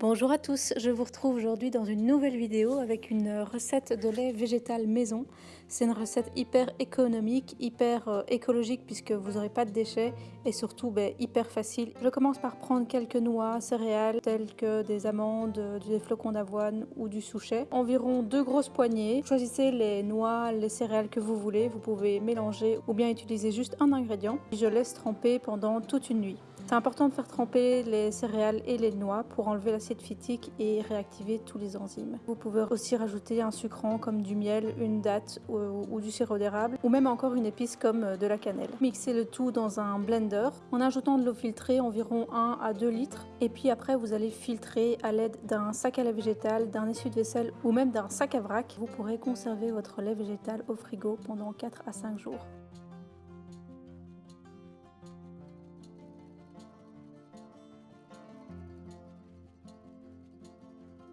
Bonjour à tous, je vous retrouve aujourd'hui dans une nouvelle vidéo avec une recette de lait végétal maison. C'est une recette hyper économique, hyper euh, écologique puisque vous n'aurez pas de déchets et surtout ben, hyper facile. Je commence par prendre quelques noix, céréales telles que des amandes, des flocons d'avoine ou du souchet. Environ deux grosses poignées. Choisissez les noix, les céréales que vous voulez. Vous pouvez mélanger ou bien utiliser juste un ingrédient. Je laisse tremper pendant toute une nuit. C'est important de faire tremper les céréales et les noix pour enlever l'acide phytique et réactiver tous les enzymes. Vous pouvez aussi rajouter un sucrant comme du miel, une date ou, du sirop d'érable ou même encore une épice comme de la cannelle. Mixez le tout dans un blender en ajoutant de l'eau filtrée environ 1 à 2 litres et puis après vous allez filtrer à l'aide d'un sac à lait végétal, d'un essuie-vaisselle ou même d'un sac à vrac. Vous pourrez conserver votre lait végétal au frigo pendant 4 à 5 jours.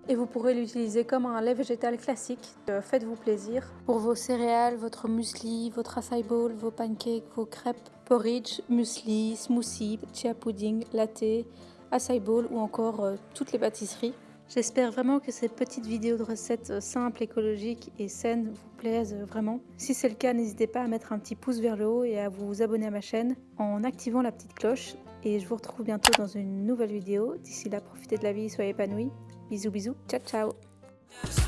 Et vous pourrez l'utiliser comme un lait végétal classique. Euh, faites-vous plaisir. Pour vos céréales, votre muesli, votre acai bowl, vos pancakes, vos crêpes, porridge, muesli, smoothie, chia pudding, latte, acai bowl ou encore euh, toutes les pâtisseries. J'espère vraiment que ces petites vidéos de recettes euh, simples, écologiques et saines vous plaisent vraiment. Si c'est le cas, n'hésitez pas à mettre un petit pouce vers le haut et à vous abonner à ma chaîne en activant la petite cloche. Et je vous retrouve bientôt dans une nouvelle vidéo. D'ici là, profitez de la vie, soyez épanouis. Bisous bisous, ciao ciao